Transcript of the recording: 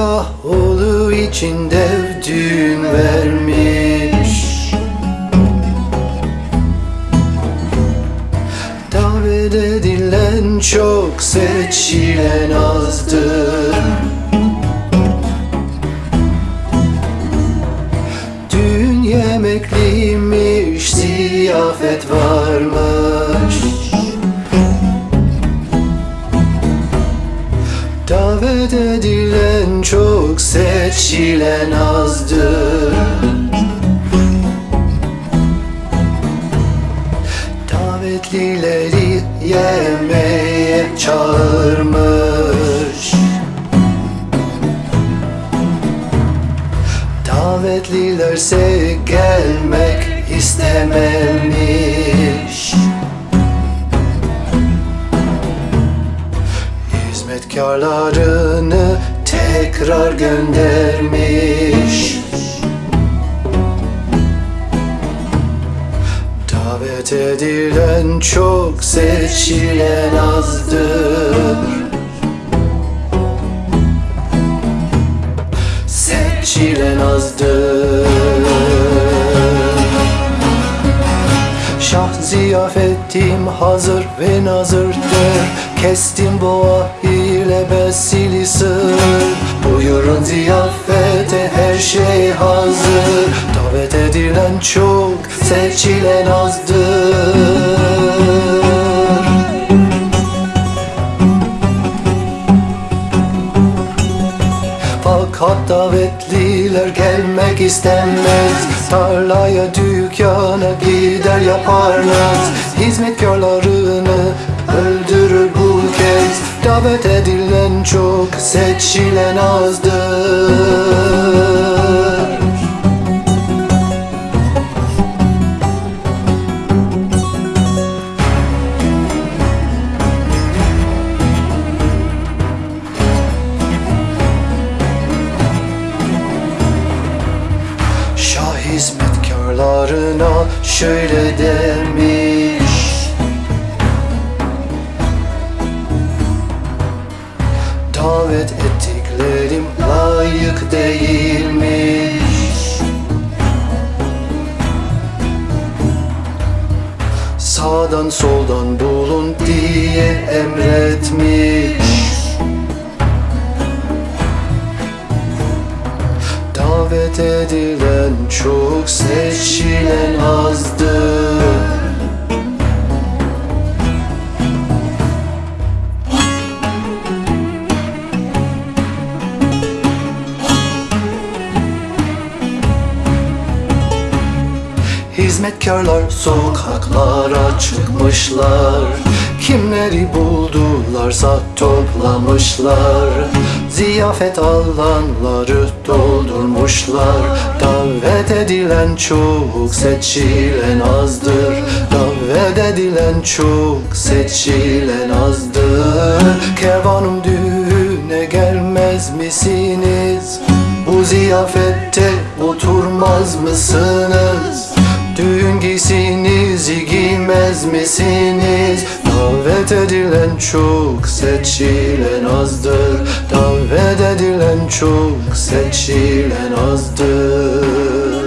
Ah oğlu için dev düğün vermiş. Davet edilen çok seçilen azdır. Düğün yemekliymiş, ziyafet varmış Davet edilen çok seçilen azdır. Davetlileri yemeğe çağırmış. Davetlilerse gelmek istememiş Hizmetkarlarını tekrar göndermiş. Davet edilen çok seçilen azdır. Seçilen azdır. Şah ziyafetim hazır ve nazırdır. Kestim boğa ile besili sır Buyurun ziyafete her şey hazır. Davet edilen çok seçilen azdır. Fakat davetliler gelmek istemez. Tarlaya dükkana gider yaparlar. Hizmetkarlarını öldürür bu Davet edilen çok seçilen azdır. Şah hizmetkarlarına şöyle demiş Soldan bulun diye emretmiş Hizmetkarlar sokaklara çıkmışlar. Kimleri buldularsa toplamışlar. Ziyafet alanları doldurmuşlar. Davet edilen çok seçilen azdır. Davet edilen çok seçilen azdır. Kervanım düğüne gelmez misiniz? Bu ziyafette oturmaz mısınız? Düğün giysinizi giymez misiniz? Davet edilen çok seçilen azdır Davet edilen çok seçilen azdır